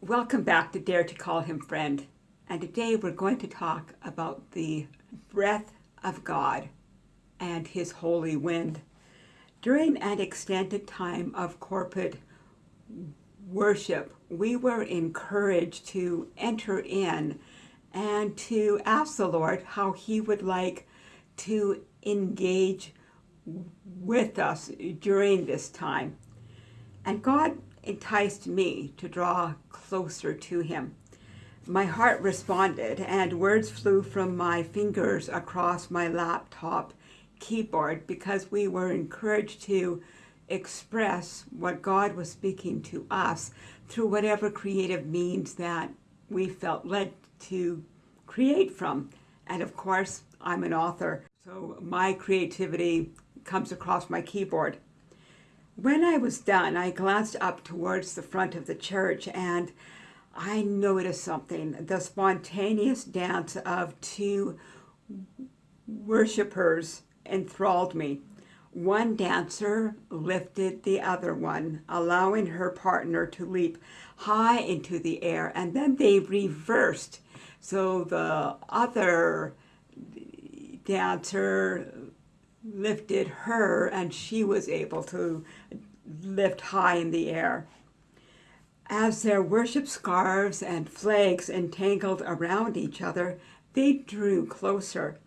Welcome back to Dare to Call Him Friend. And today we're going to talk about the breath of God and His holy wind. During an extended time of corporate worship, we were encouraged to enter in and to ask the Lord how He would like to engage with us during this time. And God enticed me to draw closer to Him. My heart responded, and words flew from my fingers across my laptop keyboard because we were encouraged to express what God was speaking to us through whatever creative means that we felt led to create from. And of course, I'm an author, so my creativity comes across my keyboard. When I was done, I glanced up towards the front of the church and I noticed something, the spontaneous dance of two worshippers enthralled me. One dancer lifted the other one, allowing her partner to leap high into the air, and then they reversed. So the other dancer lifted her, and she was able to lift high in the air. As their worship scarves and flags entangled around each other, they drew closer.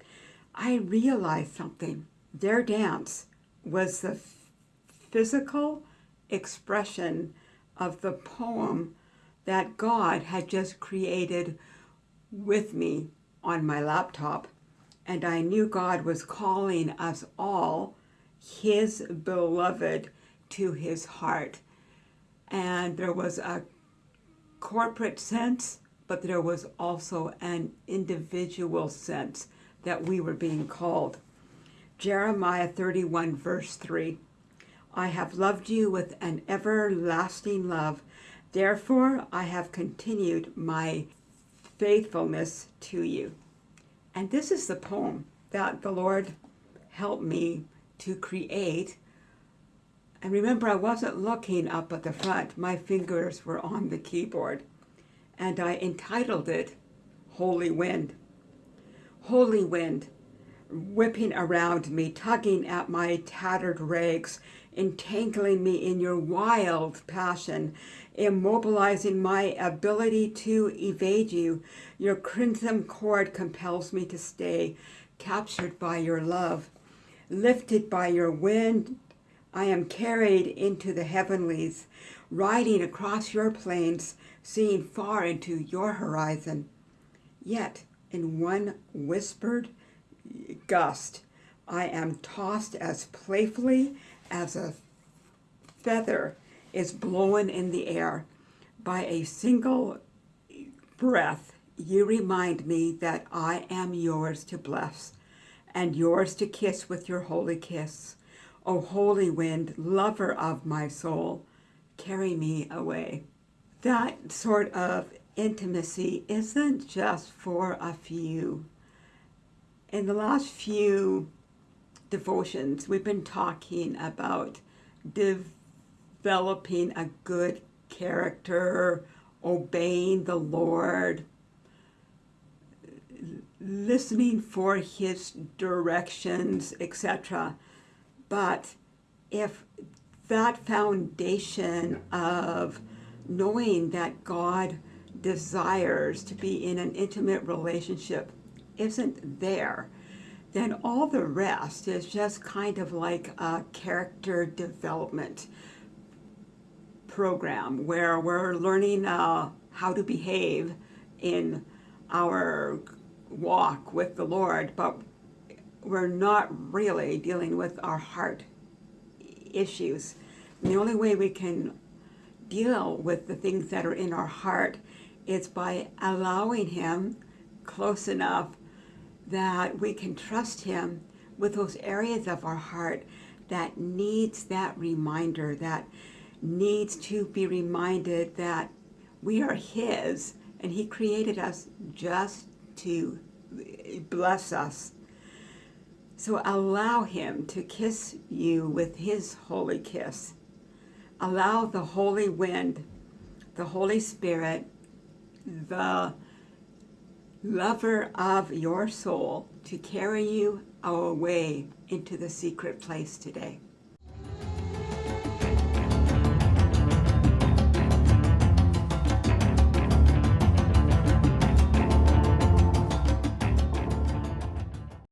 I realized something. Their dance was the physical expression of the poem that God had just created with me on my laptop. And I knew God was calling us all, his beloved, to his heart. And there was a corporate sense, but there was also an individual sense that we were being called. Jeremiah 31 verse 3, I have loved you with an everlasting love. Therefore, I have continued my faithfulness to you. And this is the poem that the Lord helped me to create. And remember, I wasn't looking up at the front. My fingers were on the keyboard. And I entitled it Holy Wind. Holy wind, whipping around me, tugging at my tattered rags, entangling me in your wild passion, immobilizing my ability to evade you. Your crimson cord compels me to stay, captured by your love. Lifted by your wind, I am carried into the heavenlies, riding across your plains, seeing far into your horizon. Yet, in one whispered gust, I am tossed as playfully as a feather is blown in the air. By a single breath, you remind me that I am yours to bless and yours to kiss with your holy kiss. O holy wind, lover of my soul, carry me away. That sort of intimacy isn't just for a few. In the last few devotions, we've been talking about developing a good character, obeying the Lord, listening for his directions, etc. But if that foundation of knowing that God desires to be in an intimate relationship isn't there, then all the rest is just kind of like a character development program where we're learning uh, how to behave in our walk with the Lord, but we're not really dealing with our heart issues. And the only way we can deal with the things that are in our heart is by allowing him close enough that we can trust him with those areas of our heart that needs that reminder, that needs to be reminded that we are his and he created us just to bless us. So allow Him to kiss you with His holy kiss. Allow the holy wind, the Holy Spirit, the lover of your soul, to carry you away into the secret place today.